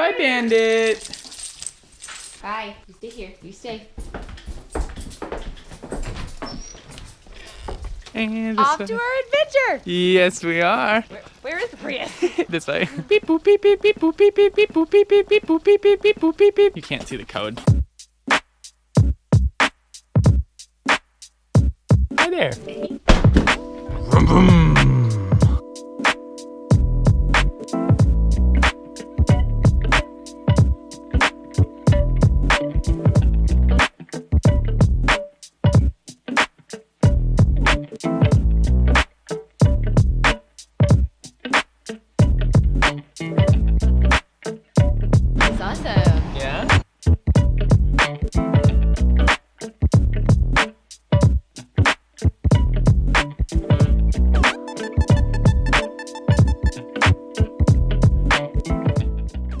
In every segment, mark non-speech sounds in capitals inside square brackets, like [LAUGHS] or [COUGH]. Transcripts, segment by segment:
Bye, Bandit. Bye. You stay here. You stay. And this Off way. to our adventure. Yes, we are. Where, where is the Prius? [LAUGHS] [LAUGHS] this way. Beep boop beep beep beep boop beep beep beep boop beep beep beep boop beep beep beep boop beep beep. You can't see the code. Hi there. Vroom, vroom. That's awesome. Yeah.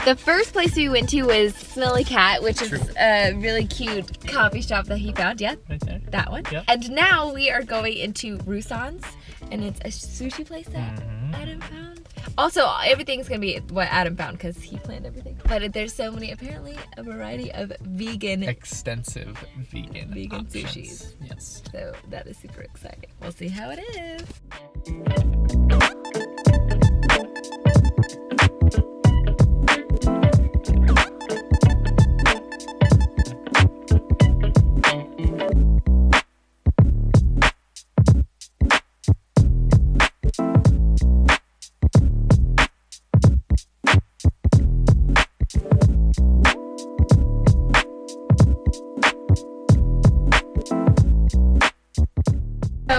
The first place we went to was Smelly Cat, which is a really cute coffee shop that he found. Yeah, Right there. that one. Yep. And now we are going into Rusan's, and it's a sushi place that Mhm. Adam found. Also, everything's gonna be what Adam found because he planned everything. But there's so many, apparently, a variety of vegan. Extensive vegan. Vegan options. sushis. Yes. So that is super exciting. We'll see how it is.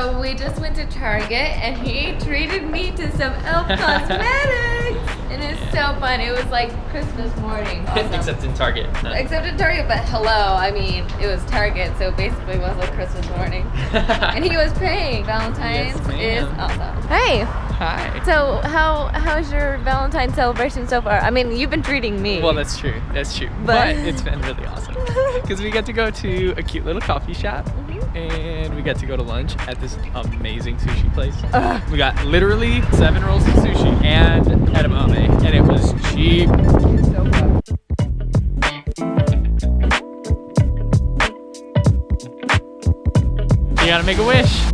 So we just went to Target and he treated me to some Elf [LAUGHS] Cosmetics. And it's so fun. It was like Christmas morning. Also. Except in Target. Except in Target, but hello, I mean, it was Target, so basically it was like Christmas morning. [LAUGHS] And he was paying. Valentine's Yes, is ma'am. awesome. Hey, Hi. so how how's your Valentine celebration so far? I mean, you've been treating me. Well, that's true. That's true. But- But, it's been really awesome [LAUGHS] because we get to go to a cute little coffee shop. And we get to go to lunch at this amazing sushi place. Ugh. We got literally seven rolls of sushi and edamame, and it was cheap. You gotta make a wish.